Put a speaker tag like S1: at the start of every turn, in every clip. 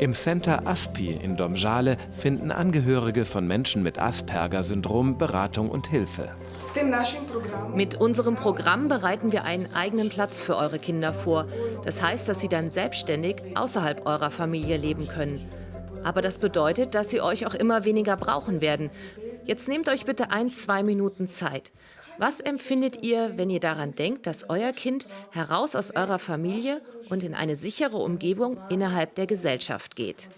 S1: Im Center ASPI in Domžale finden Angehörige von Menschen mit Asperger-Syndrom Beratung und Hilfe.
S2: Mit unserem Programm bereiten wir einen eigenen Platz für eure Kinder vor. Das heißt, dass sie dann selbstständig außerhalb eurer Familie leben können. Aber das bedeutet, dass sie euch auch immer weniger brauchen werden. Jetzt nehmt euch bitte ein, zwei Minuten Zeit. Was empfindet ihr, wenn ihr daran denkt, dass euer Kind heraus aus eurer Familie und in eine sichere Umgebung innerhalb der Gesellschaft geht?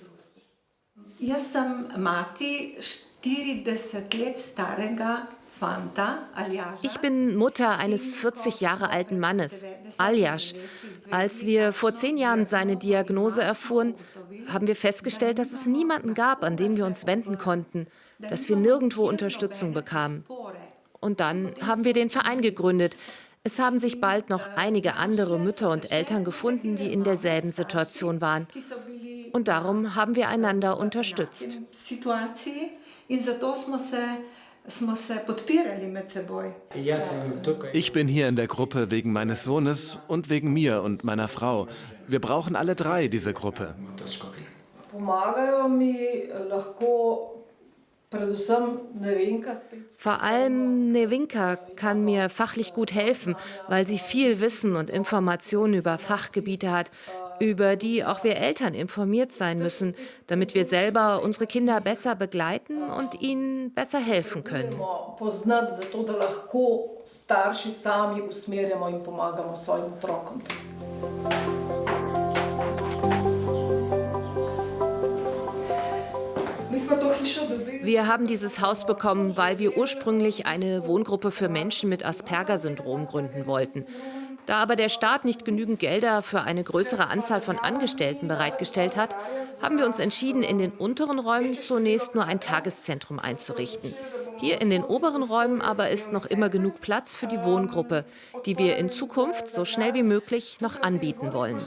S3: Ich sam mati 40 let starega
S2: ich bin Mutter eines 40 Jahre alten Mannes, Aljasch. Als wir vor zehn Jahren seine Diagnose erfuhren, haben wir festgestellt, dass es niemanden gab, an den wir uns wenden konnten, dass wir nirgendwo Unterstützung bekamen. Und dann haben wir den Verein gegründet. Es haben sich bald noch einige andere Mütter und Eltern gefunden, die in derselben Situation waren. Und darum haben wir einander unterstützt.
S1: Ich bin hier in der Gruppe wegen meines Sohnes und wegen mir und meiner Frau. Wir brauchen alle drei diese Gruppe.
S2: Vor allem Nevinka kann mir fachlich gut helfen, weil sie viel Wissen und Informationen über Fachgebiete hat, über die auch wir Eltern informiert sein müssen, damit wir selber unsere Kinder besser begleiten und ihnen besser helfen können. Wir haben dieses Haus bekommen, weil wir ursprünglich eine Wohngruppe für Menschen mit Asperger-Syndrom gründen wollten. Da aber der Staat nicht genügend Gelder für eine größere Anzahl von Angestellten bereitgestellt hat, haben wir uns entschieden, in den unteren Räumen zunächst nur ein Tageszentrum einzurichten. Hier in den oberen Räumen aber ist noch immer genug Platz für die Wohngruppe, die wir in Zukunft so schnell wie möglich noch anbieten wollen.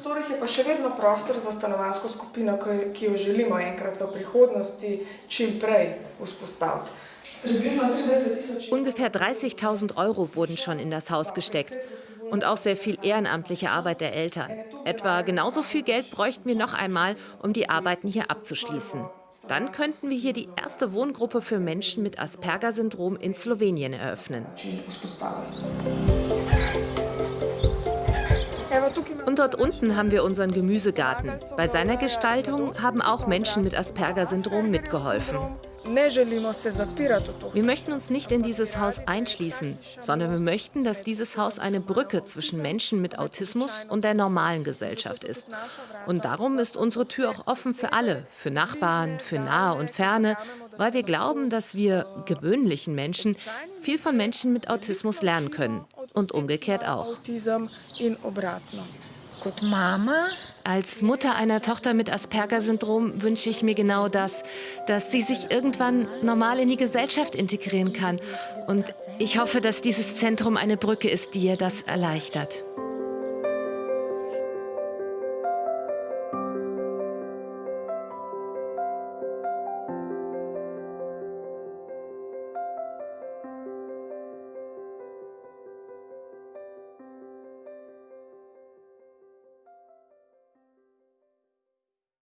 S2: Ungefähr 30.000 Euro wurden schon in das Haus gesteckt und auch sehr viel ehrenamtliche Arbeit der Eltern. Etwa genauso viel Geld bräuchten wir noch einmal, um die Arbeiten hier abzuschließen. Dann könnten wir hier die erste Wohngruppe für Menschen mit Asperger-Syndrom in Slowenien eröffnen. Und dort unten haben wir unseren Gemüsegarten. Bei seiner Gestaltung haben auch Menschen mit Asperger-Syndrom mitgeholfen. Wir möchten uns nicht in dieses Haus einschließen, sondern wir möchten, dass dieses Haus eine Brücke zwischen Menschen mit Autismus und der normalen Gesellschaft ist. Und darum ist unsere Tür auch offen für alle, für Nachbarn, für nahe und ferne, weil wir glauben, dass wir gewöhnlichen Menschen viel von Menschen mit Autismus lernen können und umgekehrt auch. Als Mutter einer Tochter mit Asperger-Syndrom wünsche ich mir genau das, dass sie sich irgendwann normal in die Gesellschaft integrieren kann. Und ich hoffe, dass dieses Zentrum eine Brücke ist, die ihr das erleichtert.